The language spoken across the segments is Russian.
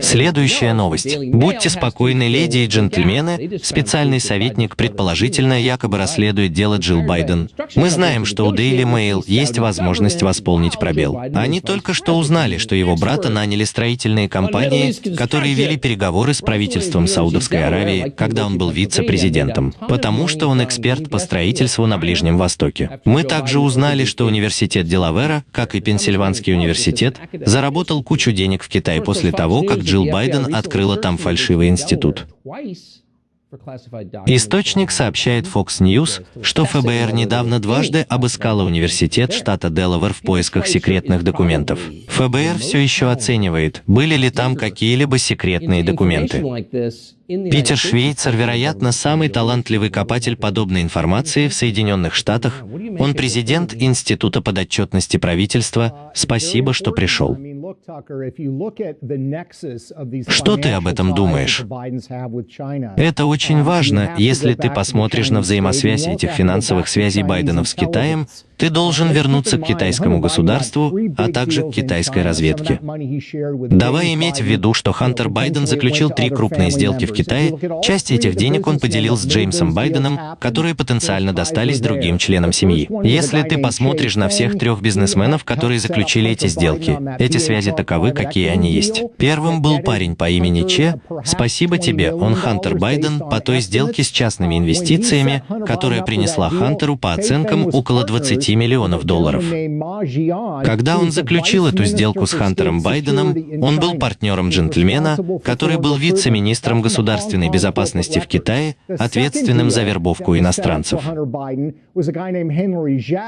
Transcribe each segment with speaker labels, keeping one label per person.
Speaker 1: Следующая новость. Будьте спокойны, леди и джентльмены. Специальный советник предположительно якобы расследует дело Джилл Байден. Мы знаем, что у Daily Mail есть возможность восполнить пробел. Они только что узнали, что его брата наняли строительные компании, которые вели переговоры с правительством Саудовской Аравии, когда он был вице-президентом, потому что он эксперт по строительству на Ближнем Востоке. Мы также узнали, что университет Делавера, как и Пенсильванский университет, заработал кучу денег в Китае после того, как Джилл Байден открыла там фальшивый институт. Источник сообщает Fox News, что ФБР недавно дважды обыскало университет штата Делавер в поисках секретных документов. ФБР все еще оценивает, были ли там какие-либо секретные документы. Питер Швейцер, вероятно, самый талантливый копатель подобной информации в Соединенных Штатах. Он президент Института подотчетности правительства. Спасибо, что пришел. Что ты об этом думаешь? Это очень важно, если ты посмотришь на взаимосвязь этих финансовых связей Байдена с Китаем, ты должен вернуться к китайскому государству, а также к китайской разведке. Давай иметь в виду, что Хантер Байден заключил три крупные сделки в Китае. Часть этих денег он поделил с Джеймсом Байденом, которые потенциально достались другим членам семьи. Если ты посмотришь на всех трех бизнесменов, которые заключили эти сделки, эти связи таковы, какие они есть. Первым был парень по имени Че. Спасибо тебе, он Хантер Байден по той сделке с частными инвестициями, которая принесла Хантеру по оценкам около 20 10 миллионов долларов. Когда он заключил эту сделку с Хантером Байденом, он был партнером джентльмена, который был вице-министром государственной безопасности в Китае, ответственным за вербовку иностранцев.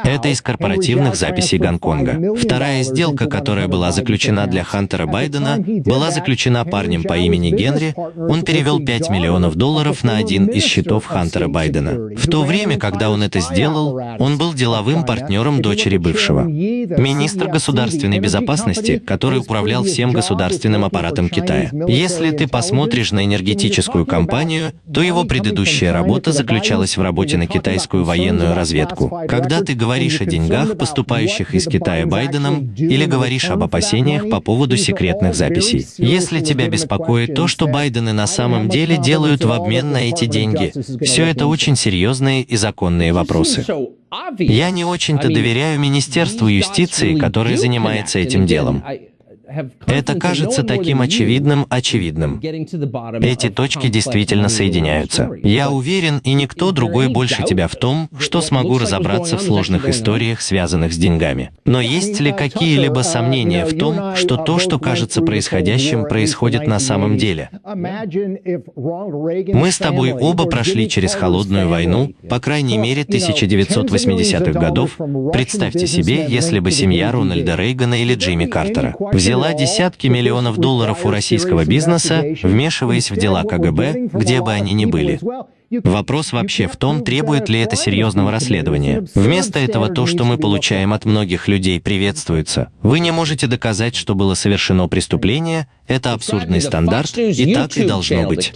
Speaker 1: Это из корпоративных записей Гонконга. Вторая сделка, которая была заключена для Хантера Байдена, была заключена парнем по имени Генри. Он перевел 5 миллионов долларов на один из счетов Хантера Байдена. В то время, когда он это сделал, он был деловым партнером дочери бывшего. Министр государственной безопасности, который управлял всем государственным аппаратом Китая. Если ты посмотришь на энергетическую компанию, то его предыдущая работа заключалась в работе на китайскую военную разведку. Когда ты говоришь о деньгах, поступающих из Китая Байденом, или говоришь об опасениях по поводу секретных записей. Если тебя беспокоит то, что Байдены на самом деле делают в обмен на эти деньги, все это очень серьезные и законные вопросы. Я не очень-то доверяю Министерству юстиции, которое занимается этим делом. Это кажется таким очевидным очевидным. Эти точки действительно соединяются. Я уверен, и никто другой больше тебя в том, что смогу разобраться в сложных историях, связанных с деньгами. Но есть ли какие-либо сомнения в том, что то, что кажется происходящим, происходит на самом деле? Мы с тобой оба прошли через холодную войну, по крайней мере, 1980-х годов. Представьте себе, если бы семья Рональда Рейгана или Джимми Картера взяла взяла десятки миллионов долларов у российского бизнеса, вмешиваясь в дела КГБ, где бы они ни были. Вопрос вообще в том, требует ли это серьезного расследования. Вместо этого то, что мы получаем от многих людей, приветствуется. Вы не можете доказать, что было совершено преступление, это абсурдный стандарт, и так и должно быть.